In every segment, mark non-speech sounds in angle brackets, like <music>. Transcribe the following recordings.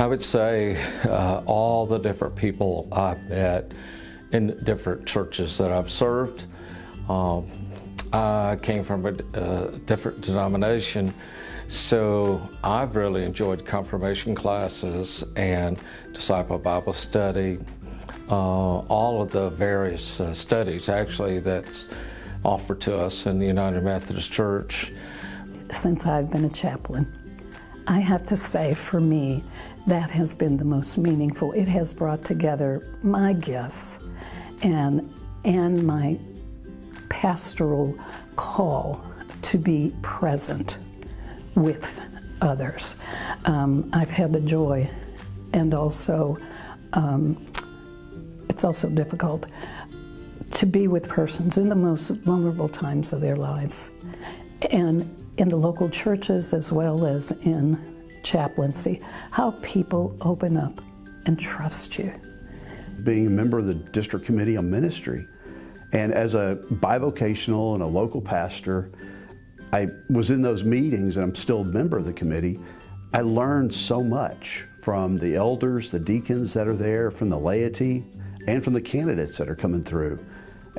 I would say uh, all the different people I've met in different churches that I've served. Um, I came from a, a different denomination, so I've really enjoyed confirmation classes and disciple Bible study, uh, all of the various uh, studies actually that's offered to us in the United Methodist Church. Since I've been a chaplain, I have to say for me, that has been the most meaningful. It has brought together my gifts and, and my pastoral call to be present with others. Um, I've had the joy and also um, it's also difficult to be with persons in the most vulnerable times of their lives and in the local churches as well as in chaplaincy, how people open up and trust you. Being a member of the district committee on ministry and as a bivocational and a local pastor, I was in those meetings and I'm still a member of the committee. I learned so much from the elders, the deacons that are there, from the laity, and from the candidates that are coming through.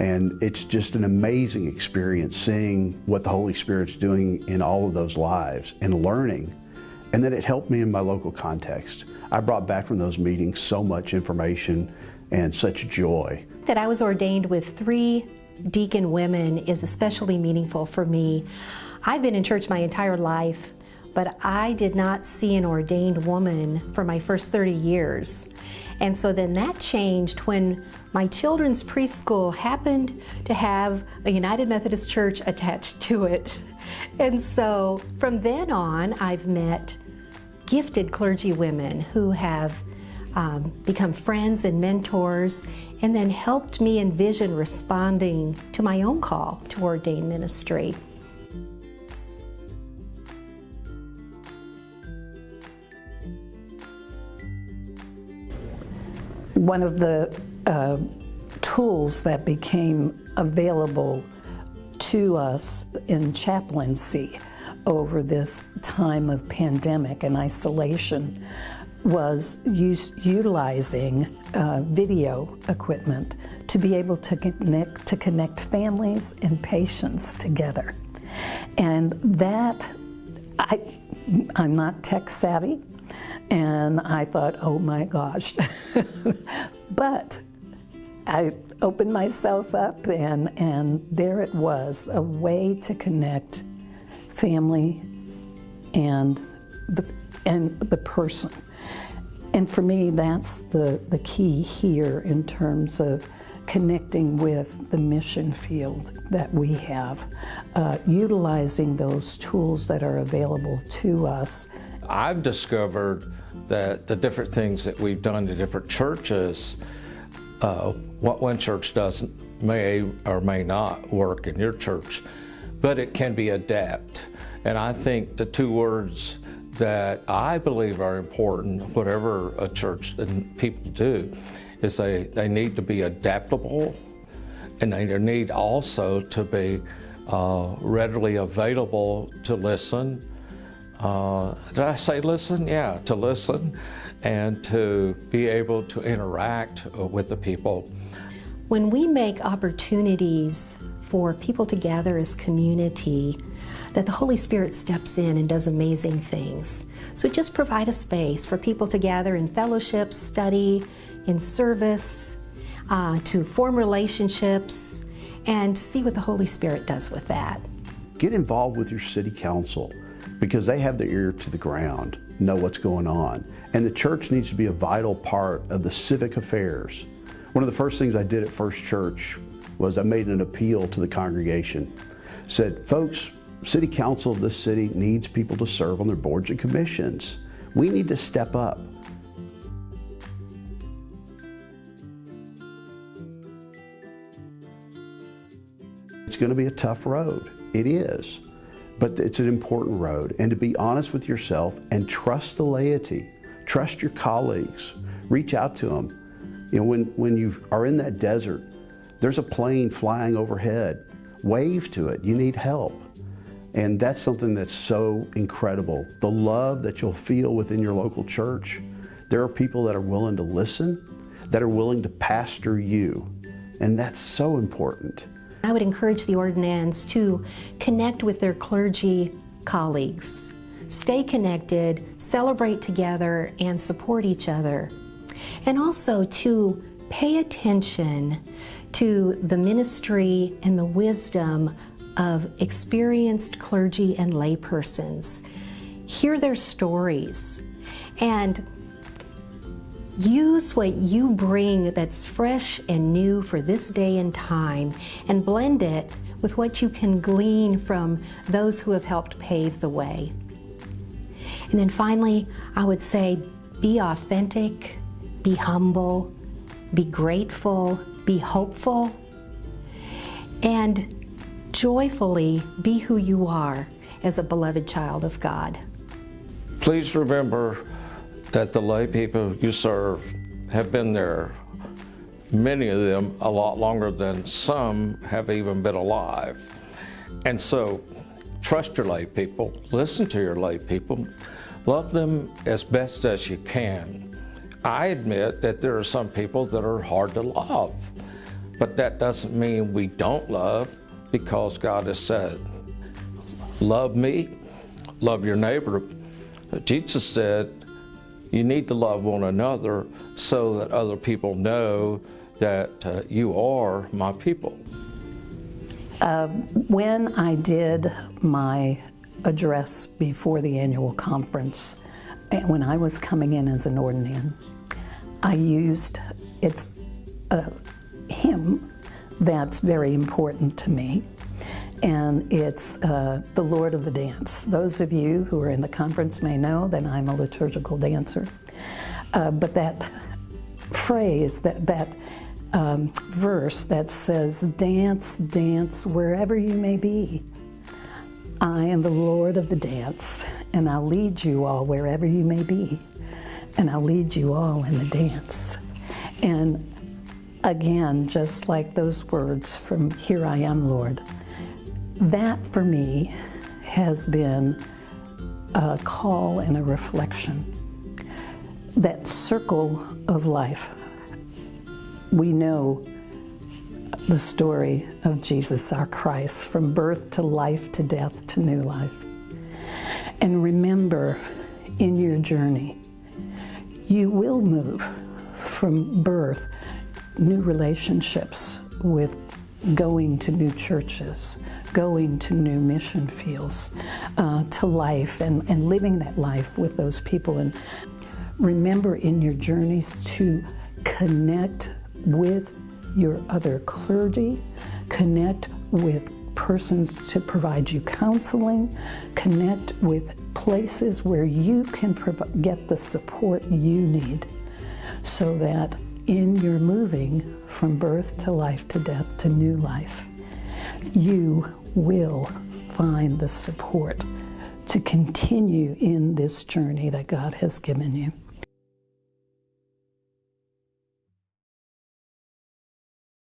And it's just an amazing experience seeing what the Holy Spirit's doing in all of those lives and learning. And then it helped me in my local context. I brought back from those meetings so much information and such joy. That I was ordained with three deacon women is especially meaningful for me. I've been in church my entire life, but I did not see an ordained woman for my first 30 years. And so then that changed when my children's preschool happened to have a United Methodist Church attached to it. <laughs> And so from then on, I've met gifted clergy women who have um, become friends and mentors and then helped me envision responding to my own call to ordain ministry. One of the uh, tools that became available to us in chaplaincy over this time of pandemic and isolation was use, utilizing uh, video equipment to be able to connect, to connect families and patients together. And that, I, I'm not tech savvy, and I thought, oh my gosh. <laughs> but I opened myself up and, and there it was, a way to connect family and the, and the person. And for me, that's the, the key here in terms of connecting with the mission field that we have, uh, utilizing those tools that are available to us. I've discovered that the different things that we've done to different churches, uh, what one church does may or may not work in your church, but it can be adapt. And I think the two words that I believe are important, whatever a church and people do, is they, they need to be adaptable and they need also to be uh, readily available to listen. Uh, did I say listen? Yeah, to listen and to be able to interact with the people. When we make opportunities for people to gather as community, that the Holy Spirit steps in and does amazing things. So just provide a space for people to gather in fellowship, study, in service, uh, to form relationships, and see what the Holy Spirit does with that. Get involved with your city council because they have their ear to the ground, know what's going on. And the church needs to be a vital part of the civic affairs. One of the first things I did at First Church was I made an appeal to the congregation. Said, folks, City Council of this city needs people to serve on their boards and commissions. We need to step up. It's going to be a tough road. It is. But it's an important road. And to be honest with yourself and trust the laity, trust your colleagues, reach out to them. You know, when, when you are in that desert, there's a plane flying overhead. Wave to it. You need help. And that's something that's so incredible. The love that you'll feel within your local church there are people that are willing to listen, that are willing to pastor you. And that's so important. I would encourage the ordinands to connect with their clergy colleagues, stay connected, celebrate together, and support each other. And also to pay attention to the ministry and the wisdom of experienced clergy and laypersons. Hear their stories and use what you bring that's fresh and new for this day and time and blend it with what you can glean from those who have helped pave the way. And then finally, I would say be authentic, be humble, be grateful, be hopeful, and joyfully be who you are as a beloved child of God. Please remember that the lay people you serve have been there, many of them a lot longer than some have even been alive. And so trust your lay people, listen to your lay people, love them as best as you can. I admit that there are some people that are hard to love, but that doesn't mean we don't love because God has said, love me, love your neighbor. Jesus said, you need to love one another so that other people know that uh, you are my people. Uh, when I did my address before the annual conference, and when I was coming in as an ordinand, I used, it's a hymn that's very important to me, and it's uh, the Lord of the Dance. Those of you who are in the conference may know that I'm a liturgical dancer, uh, but that phrase, that, that um, verse that says, dance, dance wherever you may be. I am the Lord of the dance, and I'll lead you all wherever you may be, and I'll lead you all in the dance. And again, just like those words from Here I Am, Lord, that for me has been a call and a reflection. That circle of life. We know the story of Jesus, our Christ, from birth to life to death to new life. And remember in your journey, you will move from birth, new relationships with going to new churches, going to new mission fields, uh, to life and, and living that life with those people. And remember in your journeys to connect with your other clergy, connect with persons to provide you counseling, connect with places where you can get the support you need so that in your moving from birth to life to death to new life, you will find the support to continue in this journey that God has given you.